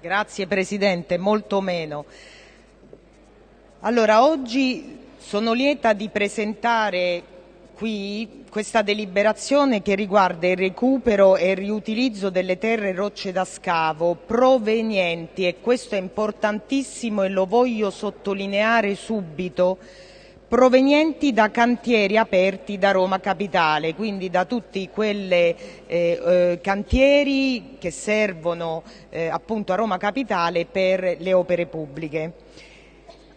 Grazie Presidente, molto meno. Allora, oggi sono lieta di presentare qui questa deliberazione che riguarda il recupero e il riutilizzo delle terre rocce da scavo provenienti, e questo è importantissimo e lo voglio sottolineare subito, provenienti da cantieri aperti da Roma Capitale, quindi da tutti quei eh, eh, cantieri che servono eh, appunto a Roma Capitale per le opere pubbliche.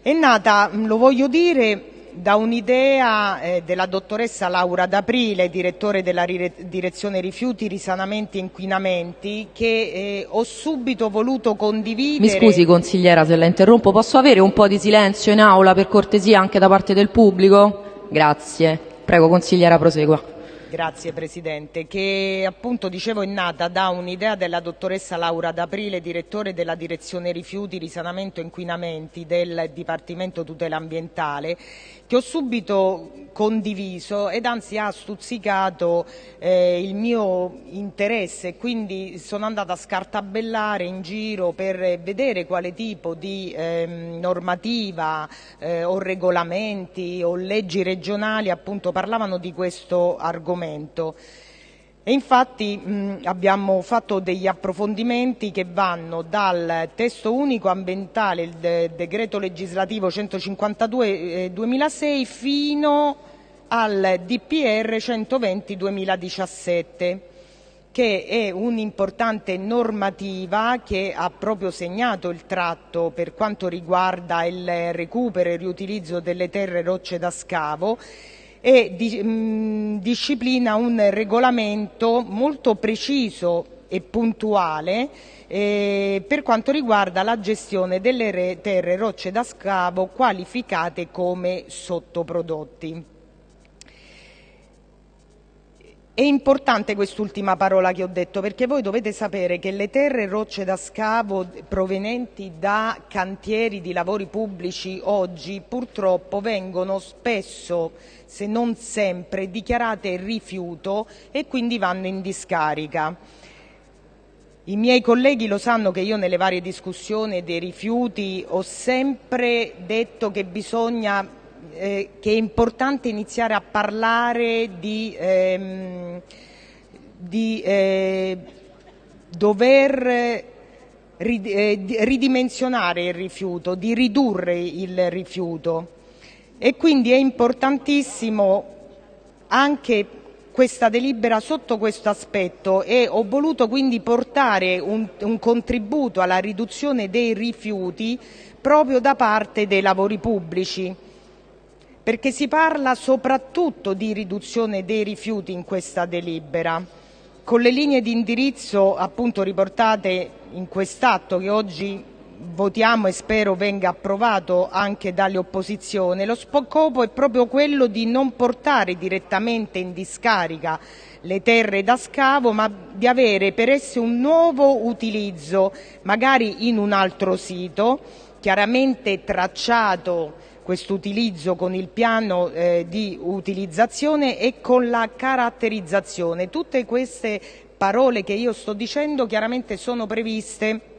È nata, lo voglio dire, da un'idea eh, della dottoressa Laura D'Aprile, direttore della direzione rifiuti, risanamenti e inquinamenti, che eh, ho subito voluto condividere. Mi scusi consigliera se la interrompo, posso avere un po' di silenzio in aula per cortesia anche da parte del pubblico? Grazie. Prego consigliera prosegua. Grazie Presidente, che appunto dicevo è nata da un'idea della dottoressa Laura D'Aprile, direttore della direzione rifiuti, risanamento e inquinamenti del Dipartimento tutela ambientale, che ho subito condiviso ed anzi ha stuzzicato eh, il mio interesse, quindi sono andata a scartabellare in giro per vedere quale tipo di eh, normativa eh, o regolamenti o leggi regionali appunto parlavano di questo argomento. E infatti mh, abbiamo fatto degli approfondimenti che vanno dal testo unico ambientale, il de decreto legislativo 152 eh, 2006, fino al DPR 120 2017 che è un'importante normativa che ha proprio segnato il tratto per quanto riguarda il recupero e il riutilizzo delle terre rocce da scavo e mh, disciplina un regolamento molto preciso e puntuale eh, per quanto riguarda la gestione delle terre rocce da scavo qualificate come sottoprodotti. È importante quest'ultima parola che ho detto perché voi dovete sapere che le terre rocce da scavo provenienti da cantieri di lavori pubblici oggi purtroppo vengono spesso, se non sempre, dichiarate rifiuto e quindi vanno in discarica. I miei colleghi lo sanno che io nelle varie discussioni dei rifiuti ho sempre detto che bisogna eh, che è importante iniziare a parlare di, ehm, di eh, dover eh, ridimensionare il rifiuto, di ridurre il rifiuto. E quindi è importantissimo anche questa delibera sotto questo aspetto e ho voluto quindi portare un, un contributo alla riduzione dei rifiuti proprio da parte dei lavori pubblici perché si parla soprattutto di riduzione dei rifiuti in questa delibera. Con le linee di indirizzo appunto riportate in quest'atto che oggi votiamo e spero venga approvato anche dalle opposizioni, lo scopo è proprio quello di non portare direttamente in discarica le terre da scavo, ma di avere per esse un nuovo utilizzo, magari in un altro sito, chiaramente tracciato questo utilizzo con il piano eh, di utilizzazione e con la caratterizzazione. Tutte queste parole che io sto dicendo chiaramente sono previste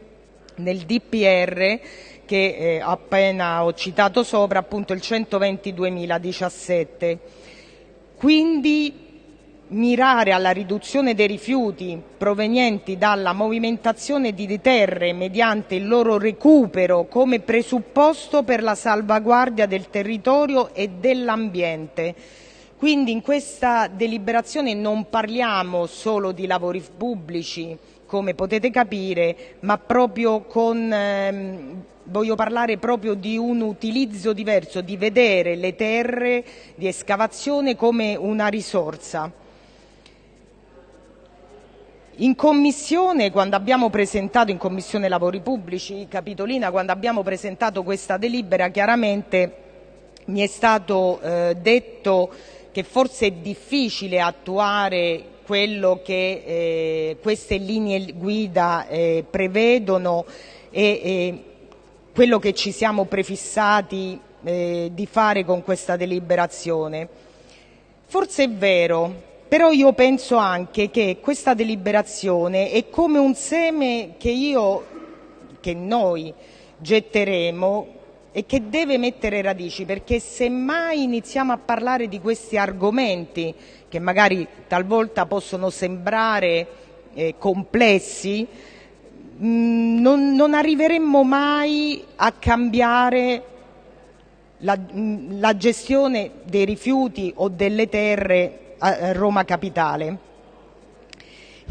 nel DPR che eh, appena ho citato sopra, appunto il 120 2017. Quindi mirare alla riduzione dei rifiuti provenienti dalla movimentazione di terre mediante il loro recupero come presupposto per la salvaguardia del territorio e dell'ambiente. Quindi in questa deliberazione non parliamo solo di lavori pubblici, come potete capire, ma proprio con ehm, voglio parlare proprio di un utilizzo diverso, di vedere le terre di escavazione come una risorsa. In commissione, quando abbiamo presentato, in commissione lavori pubblici, Capitolina, quando abbiamo presentato questa delibera, chiaramente mi è stato eh, detto che forse è difficile attuare quello che eh, queste linee guida eh, prevedono e, quello che ci siamo prefissati eh, di fare con questa deliberazione. Forse è vero, però io penso anche che questa deliberazione è come un seme che io che noi getteremo e che deve mettere radici, perché se mai iniziamo a parlare di questi argomenti, che magari talvolta possono sembrare eh, complessi, mh, mm, non, non arriveremmo mai a cambiare la, mm, la gestione dei rifiuti o delle terre a Roma Capitale.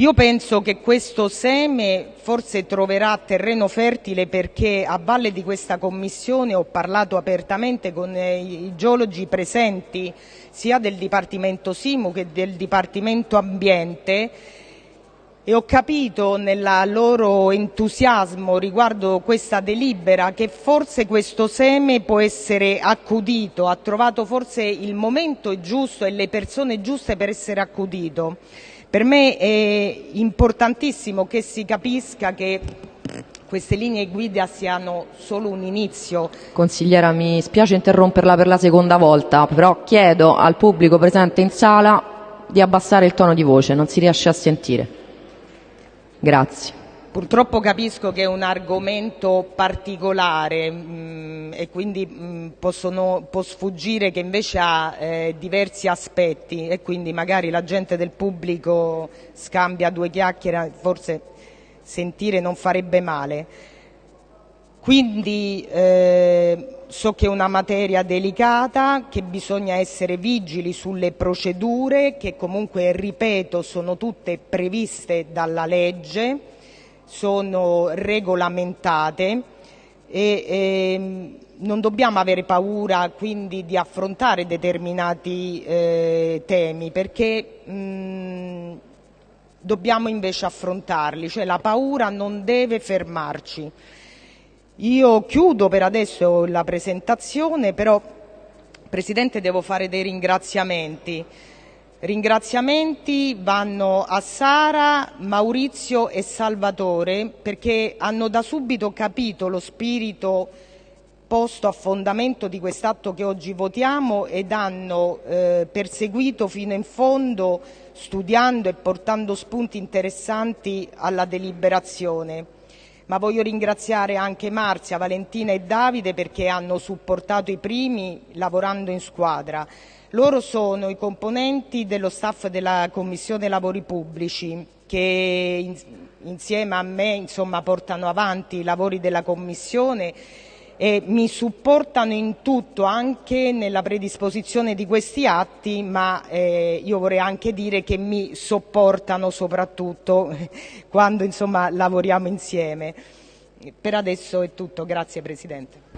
Io penso che questo seme forse troverà terreno fertile perché a valle di questa commissione ho parlato apertamente con eh, i geologi presenti sia del Dipartimento Simu che del Dipartimento Ambiente e ho capito nel loro entusiasmo riguardo questa delibera che forse questo seme può essere accudito, ha trovato forse il momento giusto e le persone giuste per essere accudito. Per me è importantissimo che si capisca che queste linee guida siano solo un inizio. Consigliera, mi spiace interromperla per la seconda volta, però chiedo al pubblico presente in sala di abbassare il tono di voce, non si riesce a sentire. Grazie. Purtroppo capisco che è un argomento particolare mh, mm, e quindi mh, mm, possono, può sfuggire che invece ha eh, diversi aspetti e quindi magari la gente del pubblico scambia due chiacchiere, forse sentire non farebbe male. Quindi eh, so che è una materia delicata, che bisogna essere vigili sulle procedure che comunque, ripeto, sono tutte previste dalla legge, sono regolamentate e, e ehm, non dobbiamo avere paura quindi di affrontare determinati eh, temi perché mh, dobbiamo invece affrontarli, cioè la paura non deve fermarci. Io chiudo per adesso la presentazione, però Presidente devo fare dei ringraziamenti. Ringraziamenti vanno a Sara, Maurizio e Salvatore perché hanno da subito capito lo spirito posto a fondamento di quest'atto che oggi votiamo ed hanno eh, perseguito fino in fondo studiando e portando spunti interessanti alla deliberazione ma voglio ringraziare anche Marzia, Valentina e Davide perché hanno supportato i primi lavorando in squadra. Loro sono i componenti dello staff della Commissione Lavori Pubblici che insieme a me insomma, portano avanti i lavori della Commissione e mi supportano in tutto, anche nella predisposizione di questi atti, ma eh, io vorrei anche dire che mi sopportano soprattutto quando insomma, lavoriamo insieme. Per adesso è tutto, grazie Presidente.